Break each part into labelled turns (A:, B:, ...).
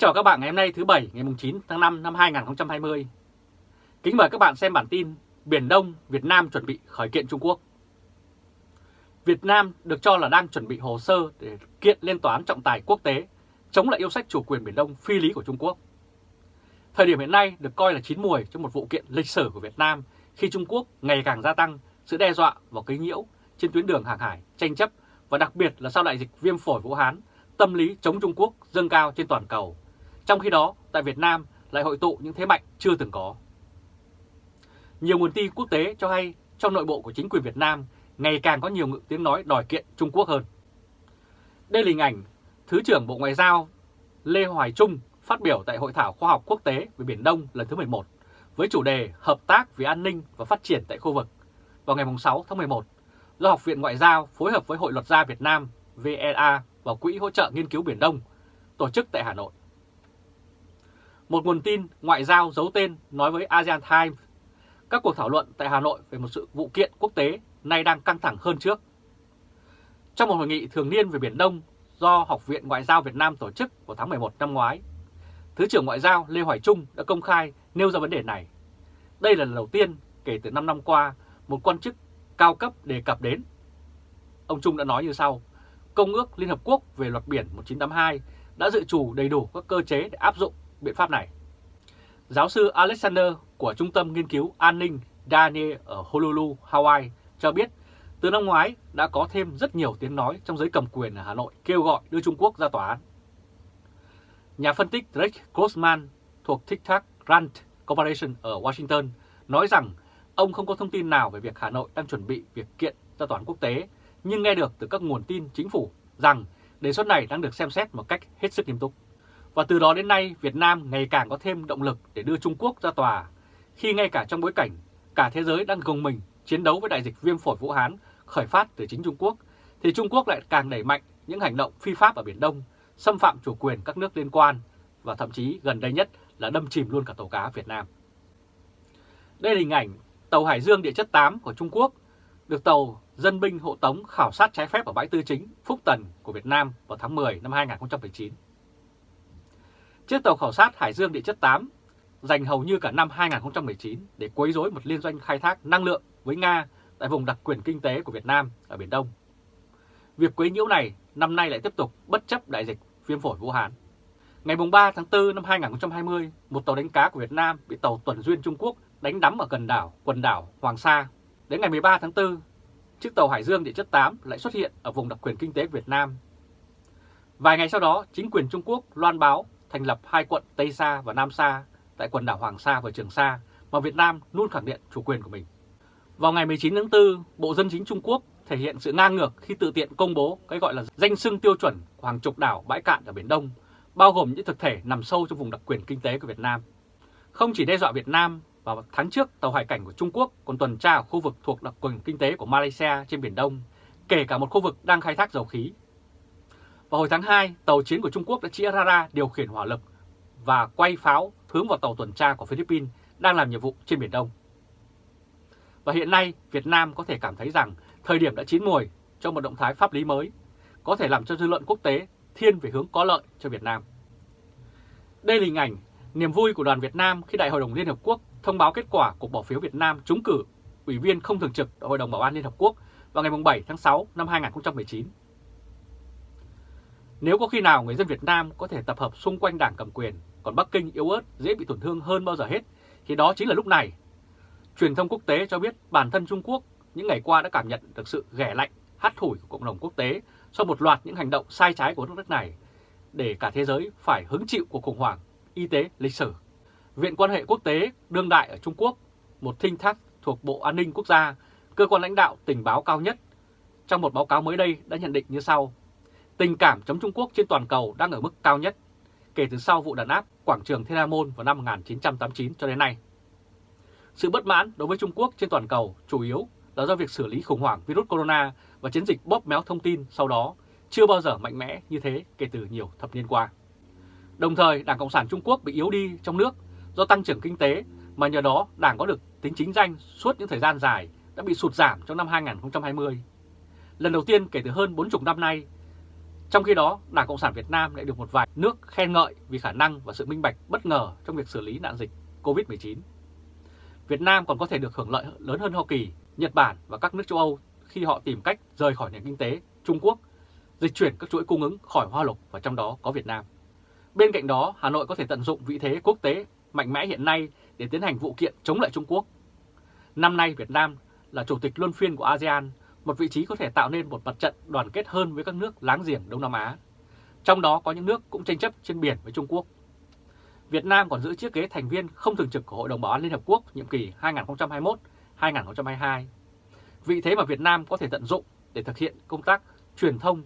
A: chào các bạn ngày hôm nay thứ Bảy ngày 9 tháng 5 năm 2020. Kính mời các bạn xem bản tin Biển Đông, Việt Nam chuẩn bị khởi kiện Trung Quốc. Việt Nam được cho là đang chuẩn bị hồ sơ để kiện lên tòa án trọng tài quốc tế chống lại yêu sách chủ quyền Biển Đông phi lý của Trung Quốc. Thời điểm hiện nay được coi là chín mùi cho một vụ kiện lịch sử của Việt Nam khi Trung Quốc ngày càng gia tăng sự đe dọa và quấy nhiễu trên tuyến đường hàng hải, tranh chấp và đặc biệt là sau đại dịch viêm phổi Vũ Hán, tâm lý chống Trung Quốc dâng cao trên toàn cầu. Trong khi đó, tại Việt Nam lại hội tụ những thế mạnh chưa từng có. Nhiều nguồn tin quốc tế cho hay trong nội bộ của chính quyền Việt Nam ngày càng có nhiều ngữ tiếng nói đòi kiện Trung Quốc hơn. Đây là hình ảnh Thứ trưởng Bộ Ngoại giao Lê Hoài Trung phát biểu tại Hội thảo khoa học quốc tế về Biển Đông lần thứ 11 với chủ đề Hợp tác vì an ninh và phát triển tại khu vực vào ngày 6 tháng 11 do Học viện Ngoại giao phối hợp với Hội luật gia Việt Nam VLA và Quỹ hỗ trợ nghiên cứu Biển Đông tổ chức tại Hà Nội. Một nguồn tin ngoại giao giấu tên nói với ASEAN Times các cuộc thảo luận tại Hà Nội về một sự vụ kiện quốc tế nay đang căng thẳng hơn trước. Trong một hội nghị thường niên về Biển Đông do Học viện Ngoại giao Việt Nam tổ chức vào tháng 11 năm ngoái, Thứ trưởng Ngoại giao Lê Hoài Trung đã công khai nêu ra vấn đề này. Đây là lần đầu tiên kể từ 5 năm qua một quan chức cao cấp đề cập đến. Ông Trung đã nói như sau, Công ước Liên Hợp Quốc về luật biển 1982 đã dự trù đầy đủ các cơ chế để áp dụng biện pháp này. Giáo sư Alexander của Trung tâm Nghiên cứu An ninh Daniel ở Honolulu, Hawaii cho biết từ năm ngoái đã có thêm rất nhiều tiếng nói trong giới cầm quyền ở Hà Nội kêu gọi đưa Trung Quốc ra tòa án. Nhà phân tích Drake Grossman thuộc TikTok Grant Corporation ở Washington nói rằng ông không có thông tin nào về việc Hà Nội đang chuẩn bị việc kiện ra tòa án quốc tế, nhưng nghe được từ các nguồn tin chính phủ rằng đề xuất này đang được xem xét một cách hết sức nghiêm túc. Và từ đó đến nay, Việt Nam ngày càng có thêm động lực để đưa Trung Quốc ra tòa, khi ngay cả trong bối cảnh cả thế giới đang gồng mình chiến đấu với đại dịch viêm phổi Vũ Hán khởi phát từ chính Trung Quốc, thì Trung Quốc lại càng đẩy mạnh những hành động phi pháp ở Biển Đông, xâm phạm chủ quyền các nước liên quan và thậm chí gần đây nhất là đâm chìm luôn cả tàu cá Việt Nam. Đây là hình ảnh tàu Hải Dương địa chất 8 của Trung Quốc được tàu dân binh hộ tống khảo sát trái phép ở bãi tư chính Phúc Tần của Việt Nam vào tháng 10 năm 2019. Chiếc tàu khảo sát Hải Dương địa chất 8 dành hầu như cả năm 2019 để quấy rối một liên doanh khai thác năng lượng với Nga tại vùng đặc quyền kinh tế của Việt Nam ở Biển Đông. Việc quấy nhiễu này năm nay lại tiếp tục bất chấp đại dịch viêm phổi Vũ Hán. Ngày 3 tháng 4 năm 2020, một tàu đánh cá của Việt Nam bị tàu tuần duyên Trung Quốc đánh đắm ở gần đảo, quần đảo Hoàng Sa. Đến ngày 13 tháng 4, chiếc tàu Hải Dương địa chất 8 lại xuất hiện ở vùng đặc quyền kinh tế Việt Nam. Vài ngày sau đó, chính quyền Trung Quốc loan báo thành lập hai quận Tây Sa và Nam Sa tại quần đảo Hoàng Sa và Trường Sa mà Việt Nam luôn khẳng định chủ quyền của mình. Vào ngày 19 tháng 4, Bộ Dân chính Trung Quốc thể hiện sự ngang ngược khi tự tiện công bố cái gọi là danh xưng tiêu chuẩn của hàng chục đảo bãi cạn ở Biển Đông, bao gồm những thực thể nằm sâu trong vùng đặc quyền kinh tế của Việt Nam. Không chỉ đe dọa Việt Nam, vào tháng trước tàu hải cảnh của Trung Quốc còn tuần tra ở khu vực thuộc đặc quyền kinh tế của Malaysia trên Biển Đông, kể cả một khu vực đang khai thác dầu khí. Vào hồi tháng 2, tàu chiến của Trung Quốc đã chĩa radar điều khiển hỏa lực và quay pháo hướng vào tàu tuần tra của Philippines đang làm nhiệm vụ trên Biển Đông. Và hiện nay, Việt Nam có thể cảm thấy rằng thời điểm đã chín mùi cho một động thái pháp lý mới, có thể làm cho dư luận quốc tế thiên về hướng có lợi cho Việt Nam. Đây là hình ảnh niềm vui của đoàn Việt Nam khi Đại hội đồng Liên Hợp Quốc thông báo kết quả cuộc bỏ phiếu Việt Nam trúng cử Ủy viên không thường trực Hội đồng Bảo an Liên Hợp Quốc vào ngày 7 tháng 6 năm 2019. Nếu có khi nào người dân Việt Nam có thể tập hợp xung quanh đảng cầm quyền, còn Bắc Kinh yếu ớt dễ bị tổn thương hơn bao giờ hết, thì đó chính là lúc này. Truyền thông quốc tế cho biết bản thân Trung Quốc những ngày qua đã cảm nhận được sự ghẻ lạnh, hắt thủi của cộng đồng quốc tế sau một loạt những hành động sai trái của nước này để cả thế giới phải hứng chịu cuộc khủng hoảng y tế lịch sử. Viện quan hệ quốc tế đương đại ở Trung Quốc, một thinh thác thuộc Bộ An ninh Quốc gia, cơ quan lãnh đạo tình báo cao nhất, trong một báo cáo mới đây đã nhận định như sau. Tình cảm chống Trung Quốc trên toàn cầu đang ở mức cao nhất kể từ sau vụ đàn áp quảng trường Thiên An Môn vào năm 1989 cho đến nay. Sự bất mãn đối với Trung Quốc trên toàn cầu chủ yếu là do việc xử lý khủng hoảng virus corona và chiến dịch bóp méo thông tin sau đó chưa bao giờ mạnh mẽ như thế kể từ nhiều thập niên qua. Đồng thời, Đảng Cộng sản Trung Quốc bị yếu đi trong nước do tăng trưởng kinh tế mà nhờ đó Đảng có được tính chính danh suốt những thời gian dài đã bị sụt giảm trong năm 2020. Lần đầu tiên kể từ hơn 40 năm nay, trong khi đó, Đảng Cộng sản Việt Nam lại được một vài nước khen ngợi vì khả năng và sự minh bạch bất ngờ trong việc xử lý nạn dịch COVID-19. Việt Nam còn có thể được hưởng lợi lớn hơn Hoa Kỳ, Nhật Bản và các nước châu Âu khi họ tìm cách rời khỏi nền kinh tế Trung Quốc, dịch chuyển các chuỗi cung ứng khỏi hoa lục và trong đó có Việt Nam. Bên cạnh đó, Hà Nội có thể tận dụng vị thế quốc tế mạnh mẽ hiện nay để tiến hành vụ kiện chống lại Trung Quốc. Năm nay Việt Nam là chủ tịch luân phiên của ASEAN, một vị trí có thể tạo nên một mặt trận đoàn kết hơn với các nước láng giềng Đông Nam Á. Trong đó có những nước cũng tranh chấp trên biển với Trung Quốc. Việt Nam còn giữ chiếc ghế thành viên không thường trực của Hội đồng Bảo an Liên Hợp Quốc nhiệm kỳ 2021-2022. Vị thế mà Việt Nam có thể tận dụng để thực hiện công tác truyền thông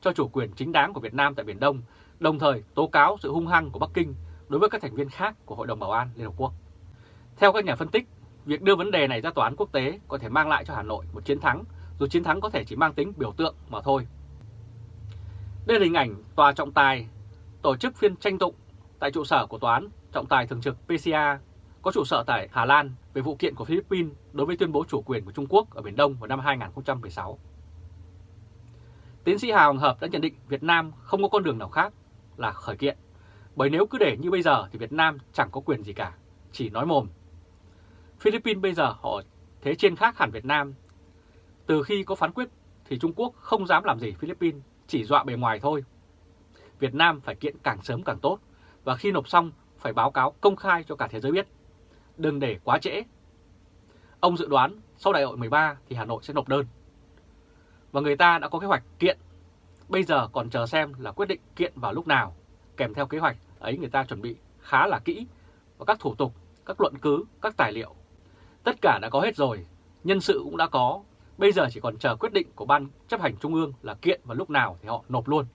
A: cho chủ quyền chính đáng của Việt Nam tại Biển Đông, đồng thời tố cáo sự hung hăng của Bắc Kinh đối với các thành viên khác của Hội đồng Bảo an Liên Hợp Quốc. Theo các nhà phân tích, việc đưa vấn đề này ra tòa án quốc tế có thể mang lại cho Hà Nội một chiến thắng, dù chiến thắng có thể chỉ mang tính biểu tượng mà thôi. Đây là hình ảnh tòa trọng tài tổ chức phiên tranh tụng tại trụ sở của tòa án trọng tài thường trực PCA có trụ sở tại Hà Lan về vụ kiện của Philippines đối với tuyên bố chủ quyền của Trung Quốc ở Biển Đông vào năm 2016. Tiến sĩ Hà Hoàng Hợp đã nhận định Việt Nam không có con đường nào khác là khởi kiện, bởi nếu cứ để như bây giờ thì Việt Nam chẳng có quyền gì cả, chỉ nói mồm. Philippines bây giờ họ thế trên khác hẳn Việt Nam. Từ khi có phán quyết thì Trung Quốc không dám làm gì Philippines, chỉ dọa bề ngoài thôi. Việt Nam phải kiện càng sớm càng tốt, và khi nộp xong phải báo cáo công khai cho cả thế giới biết. Đừng để quá trễ. Ông dự đoán sau đại hội 13 thì Hà Nội sẽ nộp đơn. Và người ta đã có kế hoạch kiện. Bây giờ còn chờ xem là quyết định kiện vào lúc nào. Kèm theo kế hoạch ấy người ta chuẩn bị khá là kỹ và các thủ tục, các luận cứ, các tài liệu. Tất cả đã có hết rồi, nhân sự cũng đã có. Bây giờ chỉ còn chờ quyết định của Ban chấp hành Trung ương là kiện vào lúc nào thì họ nộp luôn.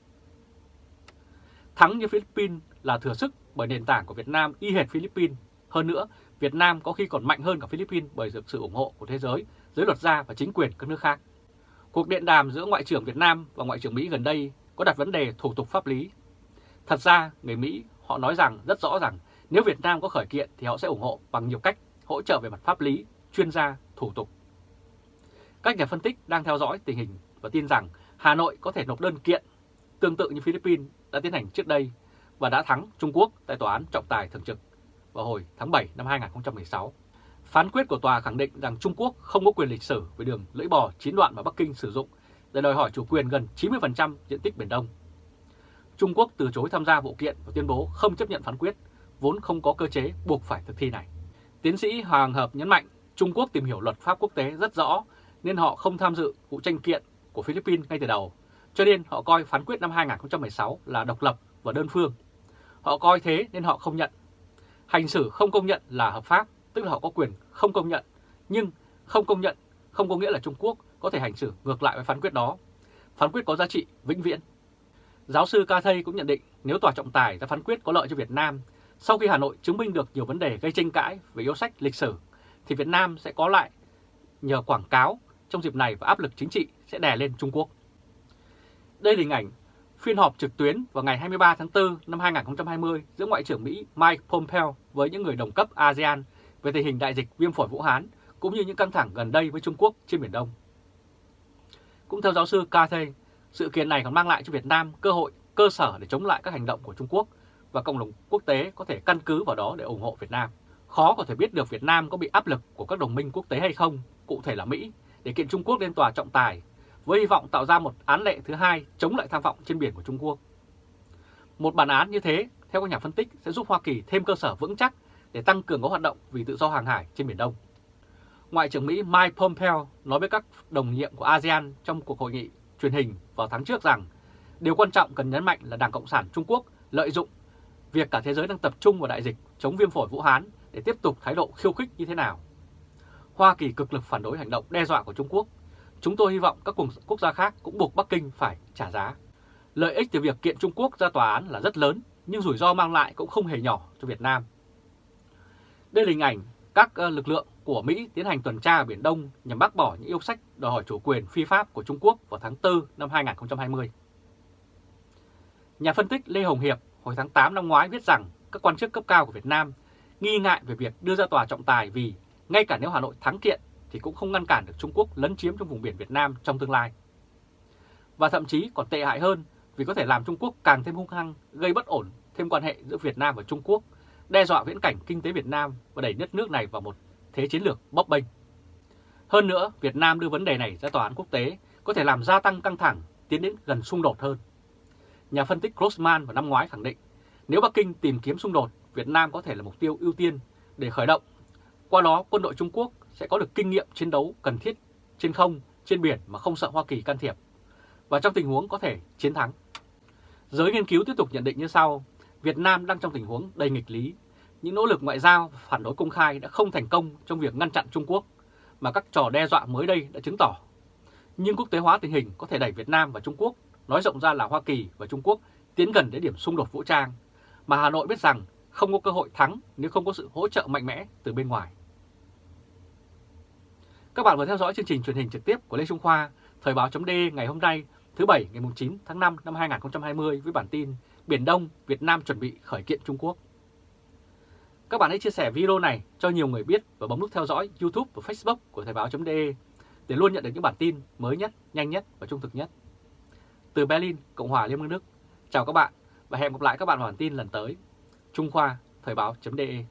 A: Thắng như Philippines là thừa sức bởi nền tảng của Việt Nam y hệt Philippines. Hơn nữa, Việt Nam có khi còn mạnh hơn cả Philippines bởi được sự ủng hộ của thế giới, giới luật gia và chính quyền các nước khác. Cuộc điện đàm giữa Ngoại trưởng Việt Nam và Ngoại trưởng Mỹ gần đây có đặt vấn đề thủ tục pháp lý. Thật ra, người Mỹ họ nói rằng rất rõ rằng nếu Việt Nam có khởi kiện thì họ sẽ ủng hộ bằng nhiều cách hỗ trợ về mặt pháp lý, chuyên gia, thủ tục. Các nhà phân tích đang theo dõi tình hình và tin rằng Hà Nội có thể nộp đơn kiện tương tự như Philippines đã tiến hành trước đây và đã thắng Trung Quốc tại Tòa án trọng tài thường trực vào hồi tháng 7 năm 2016. Phán quyết của tòa khẳng định rằng Trung Quốc không có quyền lịch sử về đường lưỡi bò chín đoạn mà Bắc Kinh sử dụng để đòi hỏi chủ quyền gần 90% diện tích Biển Đông. Trung Quốc từ chối tham gia vụ kiện và tuyên bố không chấp nhận phán quyết, vốn không có cơ chế buộc phải thực thi này. Tiến sĩ Hoàng Hợp nhấn mạnh Trung Quốc tìm hiểu luật pháp quốc tế rất rõ nên họ không tham dự vụ tranh kiện của Philippines ngay từ đầu, cho nên họ coi phán quyết năm 2016 là độc lập và đơn phương. Họ coi thế nên họ không nhận. Hành xử không công nhận là hợp pháp, tức là họ có quyền không công nhận. Nhưng không công nhận không có nghĩa là Trung Quốc có thể hành xử ngược lại với phán quyết đó. Phán quyết có giá trị vĩnh viễn. Giáo sư Ca Thây cũng nhận định nếu tòa trọng tài ra phán quyết có lợi cho Việt Nam, sau khi Hà Nội chứng minh được nhiều vấn đề gây tranh cãi về yêu sách lịch sử, thì Việt Nam sẽ có lại nhờ quảng cáo trong dịp này và áp lực chính trị sẽ đè lên Trung Quốc. Đây là hình ảnh phiên họp trực tuyến vào ngày 23 tháng 4 năm 2020 giữa Ngoại trưởng Mỹ Mike Pompeo với những người đồng cấp ASEAN về tình hình đại dịch viêm phổi Vũ Hán cũng như những căng thẳng gần đây với Trung Quốc trên Biển Đông. Cũng theo giáo sư Cathay, sự kiện này còn mang lại cho Việt Nam cơ hội, cơ sở để chống lại các hành động của Trung Quốc và cộng đồng quốc tế có thể căn cứ vào đó để ủng hộ Việt Nam. Khó có thể biết được Việt Nam có bị áp lực của các đồng minh quốc tế hay không, cụ thể là Mỹ, để kiện Trung Quốc lên tòa trọng tài với hy vọng tạo ra một án lệ thứ hai chống lại tham vọng trên biển của Trung Quốc. Một bản án như thế, theo các nhà phân tích, sẽ giúp Hoa Kỳ thêm cơ sở vững chắc để tăng cường các hoạt động vì tự do hàng hải trên Biển Đông. Ngoại trưởng Mỹ Mike Pompeo nói với các đồng nhiệm của ASEAN trong cuộc hội nghị truyền hình vào tháng trước rằng điều quan trọng cần nhấn mạnh là Đảng Cộng sản Trung Quốc lợi dụng việc cả thế giới đang tập trung vào đại dịch chống viêm phổi Vũ Hán để tiếp tục thái độ khiêu khích như thế nào. Hoa Kỳ cực lực phản đối hành động đe dọa của Trung Quốc Chúng tôi hy vọng các quốc gia khác cũng buộc Bắc Kinh phải trả giá. Lợi ích từ việc kiện Trung Quốc ra tòa án là rất lớn, nhưng rủi ro mang lại cũng không hề nhỏ cho Việt Nam. Đây là hình ảnh các ờ, lực lượng của Mỹ tiến hành tuần tra ở Biển Đông nhằm bác bỏ những yêu sách đòi hỏi chủ quyền phi pháp của Trung Quốc vào tháng 4 năm 2020. Nhà phân tích Lê Hồng Hiệp hồi tháng 8 năm ngoái viết rằng các quan chức cấp cao của Việt Nam nghi ngại về việc đưa ra tòa trọng tài vì ngay cả nếu Hà Nội thắng kiện thì cũng không ngăn cản được Trung Quốc lấn chiếm trong vùng biển Việt Nam trong tương lai. Và thậm chí còn tệ hại hơn, vì có thể làm Trung Quốc càng thêm hung hăng, gây bất ổn thêm quan hệ giữa Việt Nam và Trung Quốc, đe dọa viễn cảnh kinh tế Việt Nam và đẩy đất nước này vào một thế chiến lược bấp bênh. Hơn nữa, Việt Nam đưa vấn đề này ra tòa án quốc tế có thể làm gia tăng căng thẳng, tiến đến gần xung đột hơn. Nhà phân tích Grossman vào năm ngoái khẳng định, nếu Bắc Kinh tìm kiếm xung đột, Việt Nam có thể là mục tiêu ưu tiên để khởi động. Qua đó, quân đội Trung Quốc sẽ có được kinh nghiệm chiến đấu cần thiết trên không, trên biển mà không sợ Hoa Kỳ can thiệp. Và trong tình huống có thể chiến thắng. Giới nghiên cứu tiếp tục nhận định như sau, Việt Nam đang trong tình huống đầy nghịch lý. Những nỗ lực ngoại giao phản đối công khai đã không thành công trong việc ngăn chặn Trung Quốc, mà các trò đe dọa mới đây đã chứng tỏ. Nhưng quốc tế hóa tình hình có thể đẩy Việt Nam và Trung Quốc, nói rộng ra là Hoa Kỳ và Trung Quốc, tiến gần đến điểm xung đột vũ trang, mà Hà Nội biết rằng không có cơ hội thắng nếu không có sự hỗ trợ mạnh mẽ từ bên ngoài. Các bạn vừa theo dõi chương trình truyền hình trực tiếp của Lê Trung Khoa, Thời báo chấm ngày hôm nay, thứ Bảy ngày 9 tháng 5 năm 2020 với bản tin Biển Đông, Việt Nam chuẩn bị khởi kiện Trung Quốc. Các bạn hãy chia sẻ video này cho nhiều người biết và bấm nút theo dõi YouTube và Facebook của Thời báo.de để luôn nhận được những bản tin mới nhất, nhanh nhất và trung thực nhất. Từ Berlin, Cộng hòa Liên bang Đức, chào các bạn và hẹn gặp lại các bạn vào bản tin lần tới. Trung Khoa, Thời báo.de